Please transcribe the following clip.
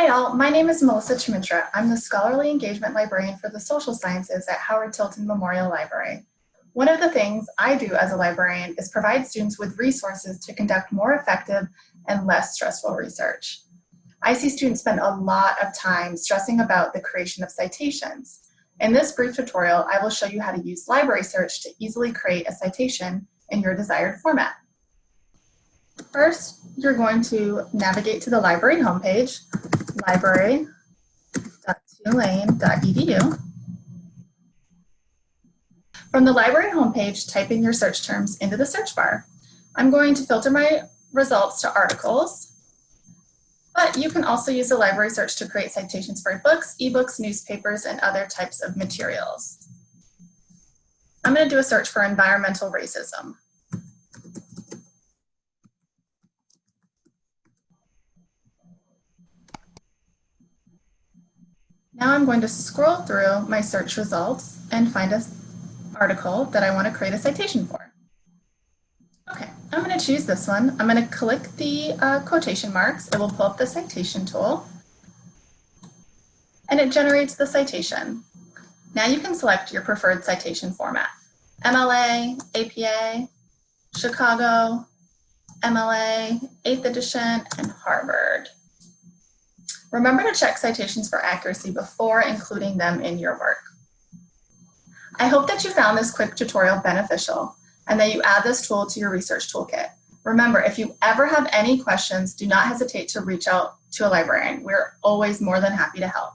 Hi all, my name is Melissa Chimitra. I'm the Scholarly Engagement Librarian for the Social Sciences at Howard Tilton Memorial Library. One of the things I do as a librarian is provide students with resources to conduct more effective and less stressful research. I see students spend a lot of time stressing about the creation of citations. In this brief tutorial, I will show you how to use library search to easily create a citation in your desired format. First, you're going to navigate to the library homepage, library.tulane.edu. From the library homepage, type in your search terms into the search bar. I'm going to filter my results to articles, but you can also use the library search to create citations for books, ebooks, newspapers, and other types of materials. I'm going to do a search for environmental racism. Now I'm going to scroll through my search results and find an article that I want to create a citation for. Okay, I'm going to choose this one. I'm going to click the uh, quotation marks. It will pull up the citation tool and it generates the citation. Now you can select your preferred citation format. MLA, APA, Chicago, MLA, 8th edition, and Harvard. Remember to check citations for accuracy before including them in your work. I hope that you found this quick tutorial beneficial and that you add this tool to your research toolkit. Remember, if you ever have any questions, do not hesitate to reach out to a librarian. We're always more than happy to help.